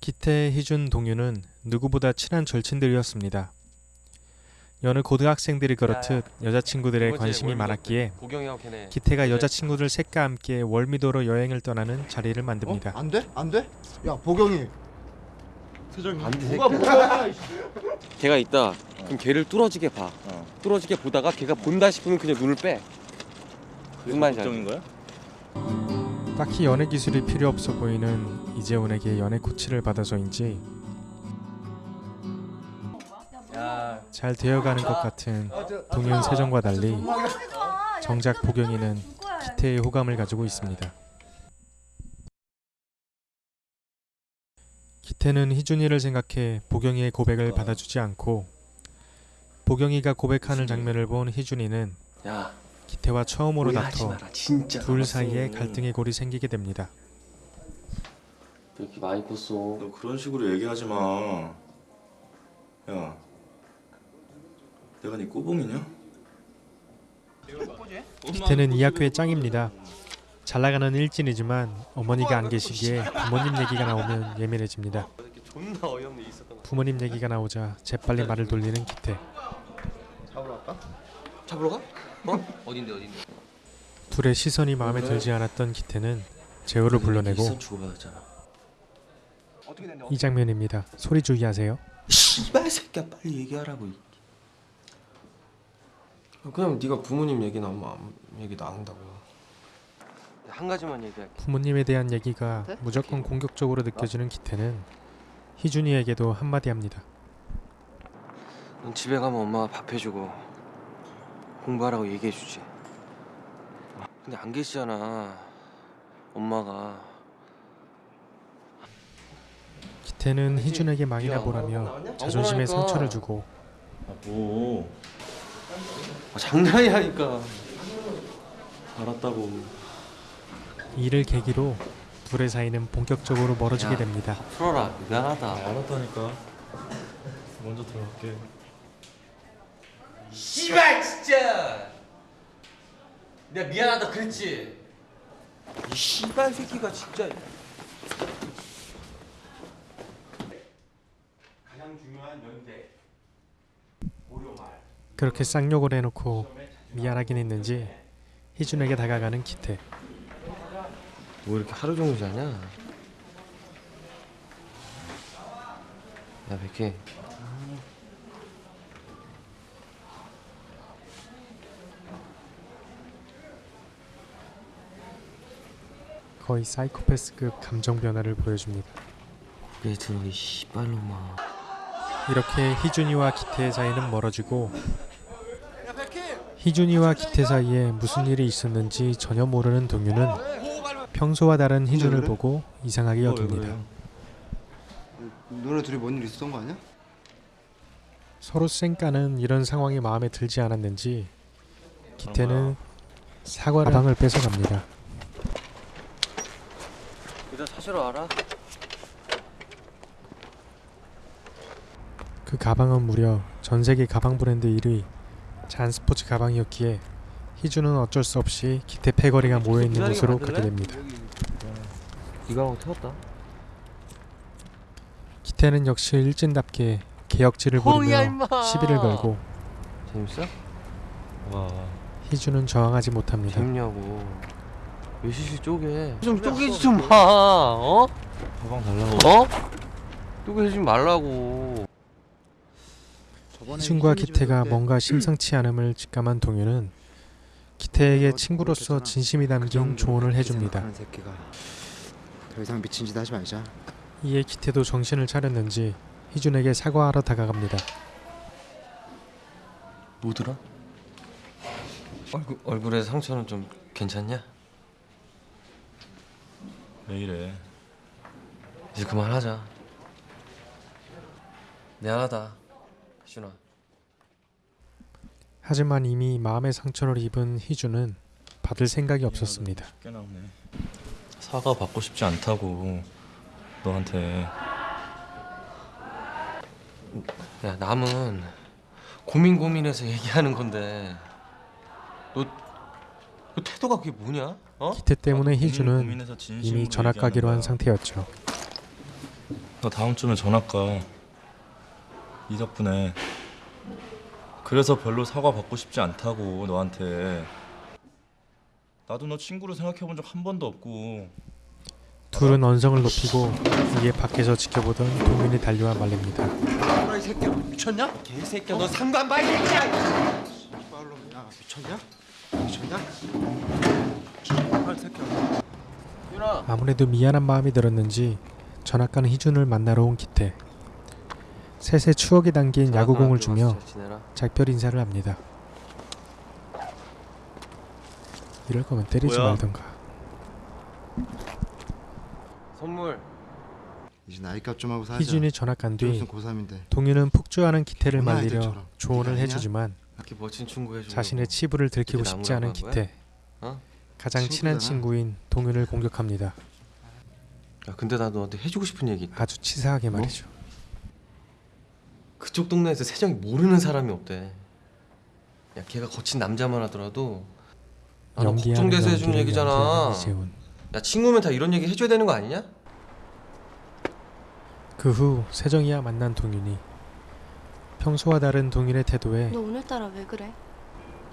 기태, 희준, 동유는 누구보다 친한 절친들이었습니다. 여느 고등학생들이 그렇듯 여자친구들의 관심이 많았기에 걔네 기태가 여자친구들 셋과 함께 월미도로 여행을 떠나는 자리를 만듭니다. 어? 안 돼? 안 돼? 야 보경이 세정이. 안돼 뭐가 뭐야 걔가 있다. 그럼 걔를 뚫어지게 봐. 뚫어지게 보다가 걔가 본다 싶으면 그냥 눈을 빼. 무슨 말인지 알지? 거야? 딱히 연애 기술이 필요 없어 보이는 이재훈에게 연애 코치를 받아서인지 야. 잘 되어가는 것 같은 동현 세정과 달리 정작 보경이는 기태의 호감을 가지고 있습니다. 기태는 희준이를 생각해 보경이의 고백을 받아주지 않고 보경이가 고백하는 장면을 본 희준이는 야 기태와 처음으로 다퉈 마라 진짜 둘. 사이에 갈등의 골이 생기게 됩니다. 왜 이렇게 많이 컸어 너 그런 식으로 얘기하지 마. 야, 내가 네 꼬봉이냐? 기태는 이 학교의 짱입니다. 잘 나가는 일진이지만 어머니가 안 계시기에 부모님 얘기가 나오면 예민해집니다. 부모님 얘기가 나오자 재빨리 말을 돌리는 기태. 잡으러 갈까? 잡으러 가? 어? 어딘데 어딘데 둘의 시선이 마음에 들지 않았던 기태는 재호를 불러내고 이 장면입니다. 소리 주의하세요. 씨발 새끼야 빨리 얘기하라고 그냥 네가 부모님 얘기 나오면 아무 얘기도 안 한다고. 한 가지만 얘기할게 부모님에 대한 얘기가 무조건 공격적으로 느껴지는 기태는 희준이에게도 한마디 합니다. 넌 집에 가면 엄마가 밥 해주고 공부하라고 얘기해주지. 근데 안 계시잖아 엄마가. 기태는 희준에게 망이나 보라며 자존심에 상처를 주고 아 뭐? 아, 장난이라니까 알았다고. 이를 계기로 둘의 사이는 본격적으로 멀어지게 야. 됩니다. 풀어라 미안하다 알았다니까. 먼저 들어갈게. 씨발 진짜 내가 미안하다 그랬지 이 씨발 새끼가 진짜 가장 중요한 연대 그렇게 쌍욕을 해놓고 미안하긴 했는지 희준에게 다가가는 기태. 뭐 이렇게 하루 종일 자냐? 야 백희. 거의 사이코패스급 감정 변화를 보여줍니다. 왜 들어 이 씨발놈아. 이렇게 희준이와 기태의 사이는 멀어지고 희준이와 기태 사이에 무슨 일이 있었는지 전혀 모르는 동유는 평소와 다른 희준을 보고 이상하게 여깁니다. 너네 둘이 뭔 일 있었던 거 아니야? 서로 쌩까는 이런 상황이 마음에 들지 않았는지 기태는 사과를 가방을 뺏어갑니다. 이거 사실로 알아? 그 가방은 무려 전 세계 가방 브랜드 1위 잔스포츠 가방이었기에 희준은 어쩔 수 없이 기태 패거리가 모여 있는 기다리게 곳으로? 가게 됩니다. 이 가방 태웠다 기태는 역시 일진답게 개혁지를 부리며 시비를 걸고 재밌어? 와. 희준은 저항하지 못합니다. 재밌냐고 왜 시시 쪼개 좀 쪼개지 좀마 어? 가방 달라고. 어? 쪼개지 말라고 희준과 기태가 뭔가 심상치 않음을 직감한 동유는 기태에게 친구로서 진심이 담긴 조언을 해줍니다. 더 이상 미친 짓 하지 말자 이에 기태도 정신을 차렸는지 희준에게 사과하러 다가갑니다. 뭐더라? 얼굴, 얼굴에 상처는 좀 괜찮냐? 왜 이래? 이제 그만하자 미안하다 희준아 하지만 이미 마음의 상처를 입은 희준은 받을 생각이 없었습니다. 사과 받고 싶지 않다고. 너한테. 야 남은 고민 고민해서 얘기하는 건데 너, 너 태도가 그게 뭐냐? 어? 기태 때문에 희주는 이미 전학 가기로 한. 상태였죠. 너 다음 주면 전학 가. 이 덕분에. 그래서 별로 사과 받고 싶지 않다고 너한테. 나도 너 친구로 생각해 본 적 한 번도 없고. 둘은 언성을 높이고 이에 밖에서 지켜보던 동윤이 달려와 말립니다. 이 새끼야 미쳤냐? 개새끼야 너 상관 봐이 새끼야 빨로 야 미쳤냐? 미쳤냐? 새끼야 아무래도 미안한 마음이 들었는지 전학 가는 희준을 만나러 온 기태. 셋의 추억이 담긴 야구공을 주며. 작별 인사를 합니다. 이럴 거면 때리지 뭐야? 말던가. 선물 이제 나이값 좀 하고 살자 희준이 전학 간뒤 무슨 고3인데 동윤은 폭주하는 기태를 말리려. 조언을? 해주지만 자신의 치부를 들키고 싶지 않은 기태. 어? 가장 친한. 친구인 동윤을 공격합니다. 야 근데 나 너한테 해주고 싶은 얘기 있다 아주 치사하게 뭐? 말이죠. 그쪽 동네에서 세정이 모르는 사람이 없대 야 걔가 거친 남자만 하더라도 아, 너 연기하는 걱정돼서 해주는 연기를 얘기잖아. 야 친구면 다 이런 얘기 해줘야 되는 거 아니냐? 그 후 세정이와 만난 동윤이 평소와 다른 동윤의 태도에 너 오늘따라 왜 그래?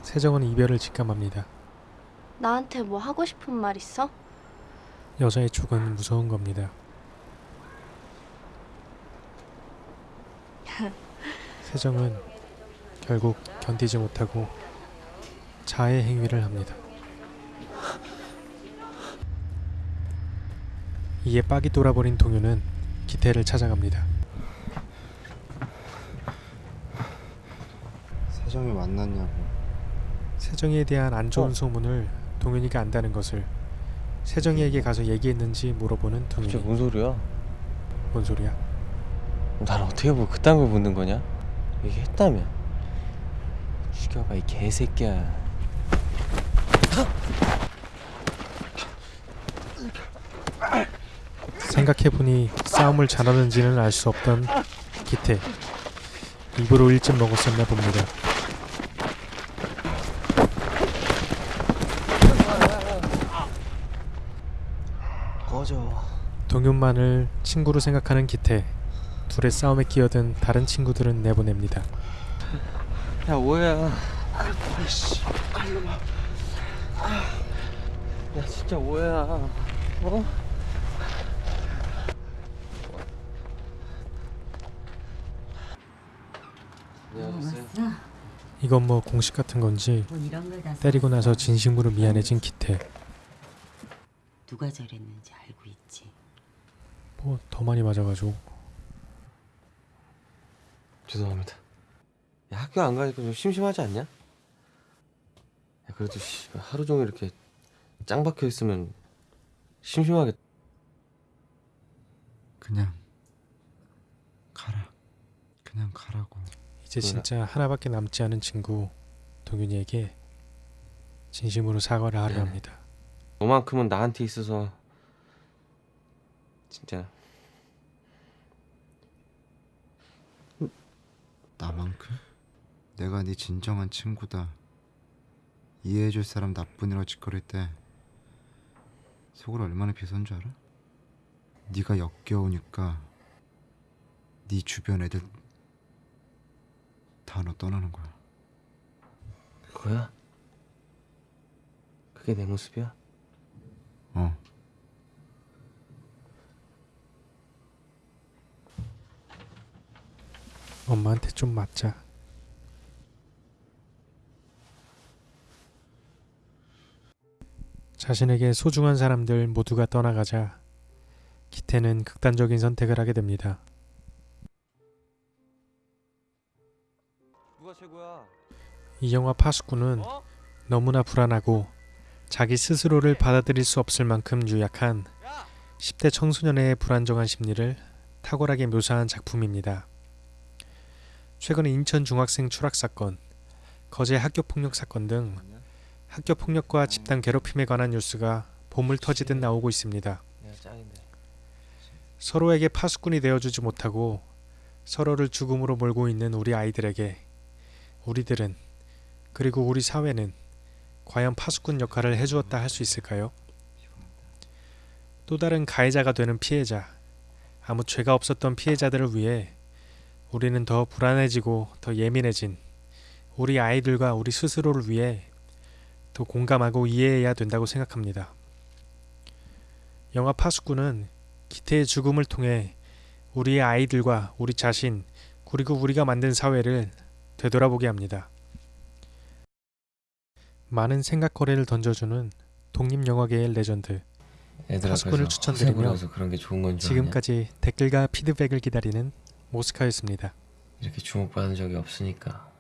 세정은 이별을 직감합니다. 나한테 뭐 하고 싶은 말 있어? 여자의 죽은 무서운 겁니다. 세정은 결국 견디지 못하고 자해 행위를 합니다. 이에 빡이 돌아버린 동윤은 기태를 찾아갑니다. 세정이 만났냐고 세정이에 대한 안 좋은 소문을 동윤이가 안다는 것을 세정이에게 가서 얘기했는지 물어보는 진짜 동윤이 뭔 소리야? 뭔 소리야? 난 어떻게 뭐 그딴 걸 묻는 거냐? 얘기했다며 죽여봐 이 개새끼야. 생각해보니 싸움을 잘하는지는 알 수 없던 기태. 입으로 일찍 먹었었나 봅니다. 동윤만을 친구로 생각하는 기태 둘의 싸움에 끼어든 다른 친구들은 내보냅니다. 야 오해야 야 진짜 오해야 어? 안녕하세요 이건 뭐 공식 같은 건지 뭐 때리고 나서 진심으로 미안해진 기태 누가 저랬는지 알고 있지. 뭐 더 많이 맞아가지고 죄송합니다 야 학교 안 가니까 좀 심심하지 않냐? 야 그래도 씨, 하루 종일 이렇게 짱 박혀 있으면 심심하겠다 그냥 가라 그냥 가라고 이제 뭐야? 진짜 하나밖에 남지 않은 친구 동윤이에게 진심으로 사과를 하려 미안해. 합니다. 너만큼은 나한테 있어서 진짜 나만큼? 내가 네 진정한 친구다 이해해줄 사람 나뿐이라고 짓거릴 때 속을 얼마나 비선 줄 알아? 네가 역겨우니까 네 주변 애들 다 너 떠나는 거야 그거야? 그게 내 모습이야? 어 엄마한테 좀 맞자. 자신에게 소중한 사람들 모두가 떠나가자 기태는 극단적인 선택을 하게 됩니다. 누가 최고야? 이 영화 파수꾼은 어? 너무나 불안하고 자기 스스로를 받아들일 수 없을 만큼 유약한 10대 청소년의 불안정한 심리를 탁월하게 묘사한 작품입니다. 최근 인천 중학생 추락 사건, 거제 학교 폭력 사건 등 학교 폭력과 집단 괴롭힘에 관한 뉴스가 보물 터지듯 나오고 있습니다. 서로에게 파수꾼이 되어주지 못하고 서로를 죽음으로 몰고 있는 우리 아이들에게 우리들은 그리고 우리 사회는 과연 파수꾼 역할을 해주었다 할 수 있을까요? 또 다른 가해자가 되는 피해자, 아무 죄가 없었던 피해자들을 위해 우리는 더 불안해지고 더 예민해진 우리 아이들과 우리 스스로를 위해 더 공감하고 이해해야 된다고 생각합니다. 영화 파수꾼은 기태의 죽음을 통해 우리의 아이들과 우리 자신 그리고 우리가 만든 사회를 되돌아보게 합니다. 많은 생각거리를 던져주는 독립영화계의 레전드 파수꾼을 추천드리며? 지금까지 댓글과 피드백을 기다리는 모스카였습니다. 이렇게 주목받은 적이 없으니까